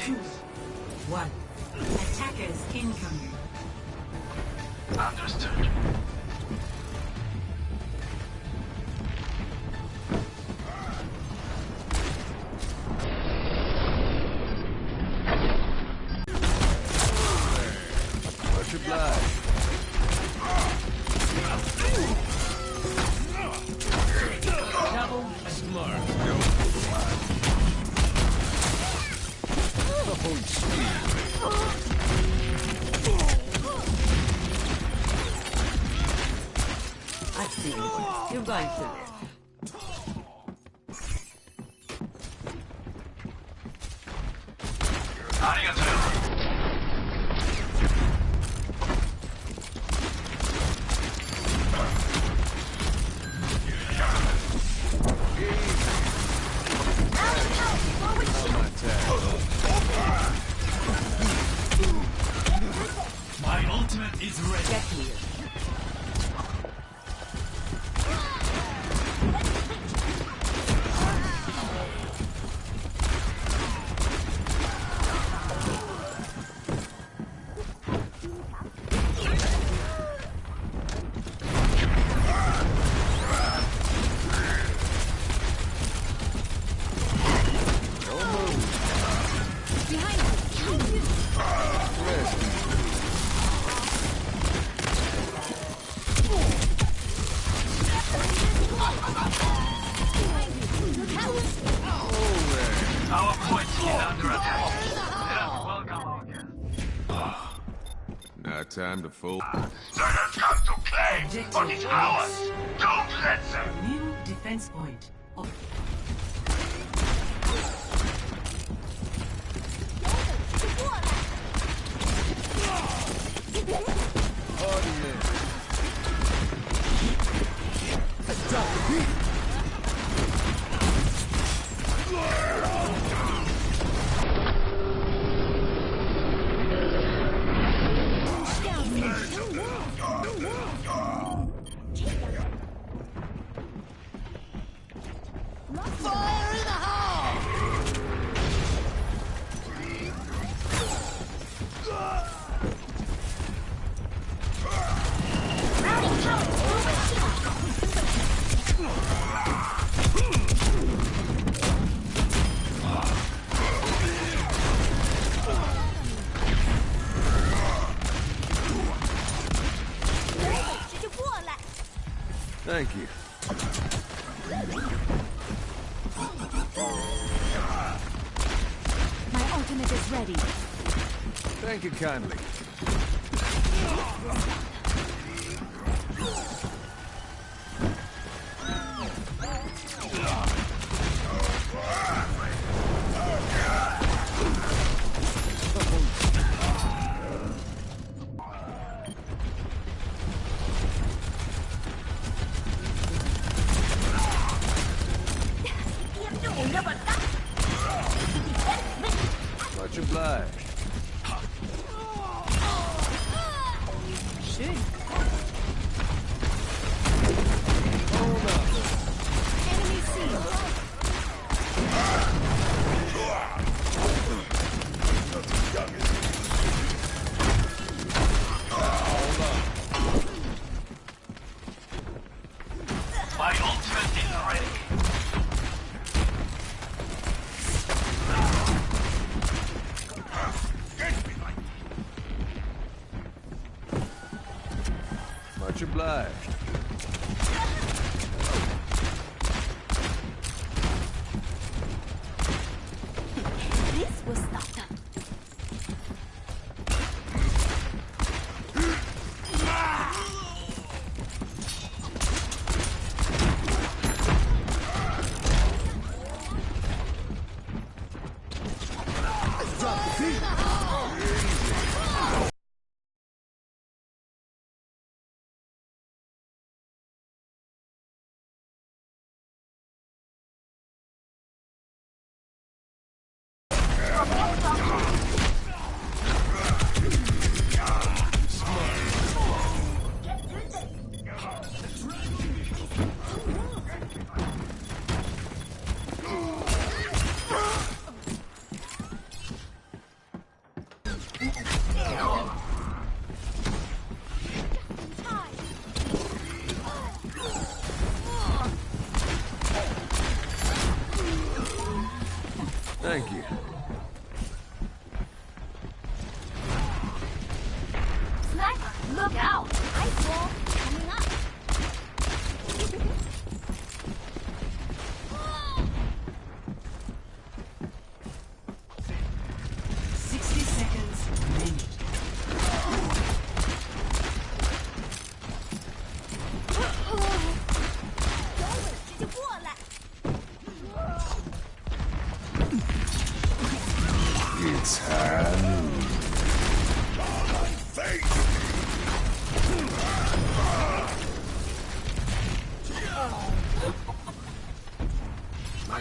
two, one. Attackers incoming. Understood. You're going to live. My ultimate is ready. Our point is under attack. Let us welcome our guests. Now time to fold. Let us come to claim what is ours. Don't let them. New defense point. Is ready. Thank you kindly. Obliged.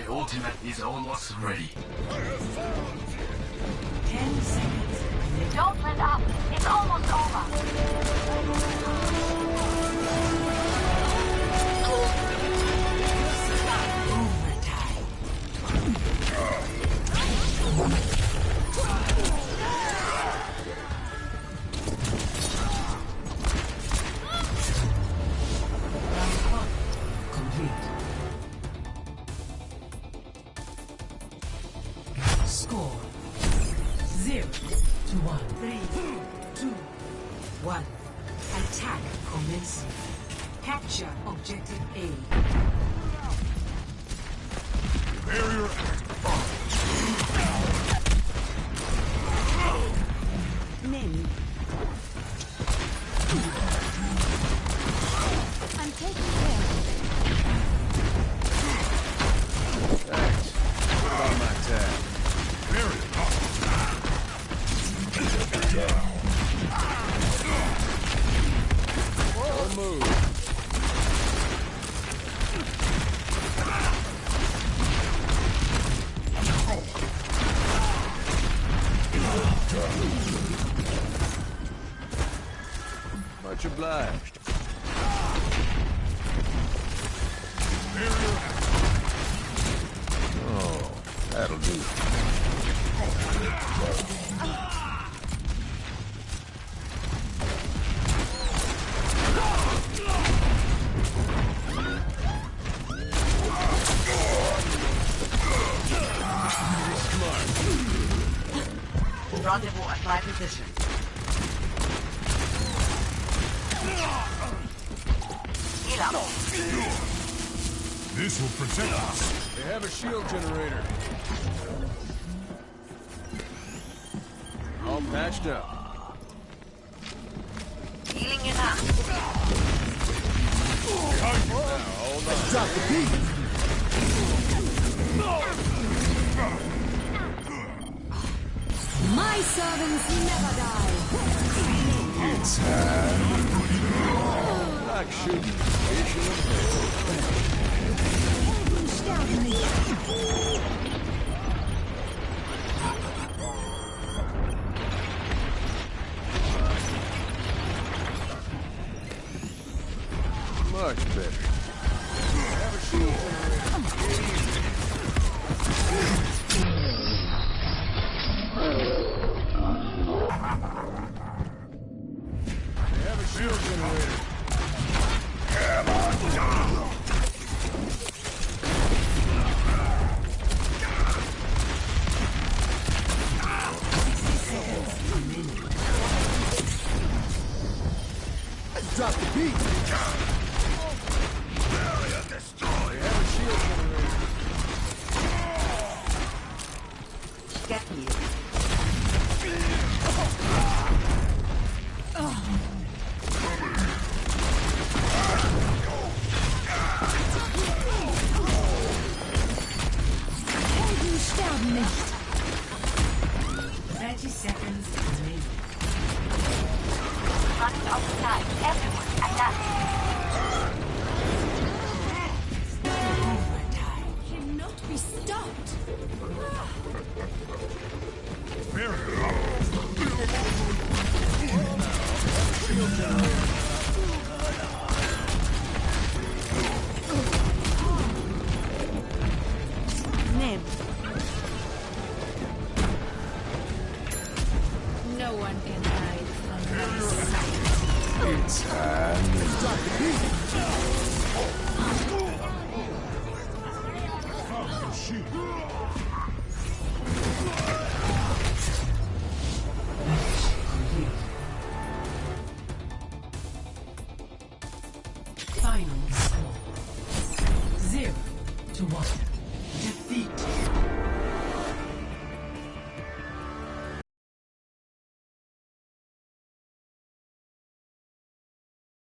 Ultimate is almost ready. 10 seconds. Don't let up. It's almost over. Capture objective A. Name. I'm Much obliged. Oh, that'll do. At my position. Heal up. This will protect us. They have a shield generator. All patched up. Healing you now. Hold on. My servants never die. It's. Like shooting. Vision of. Much better. Have a shield They have a shield generator. Name.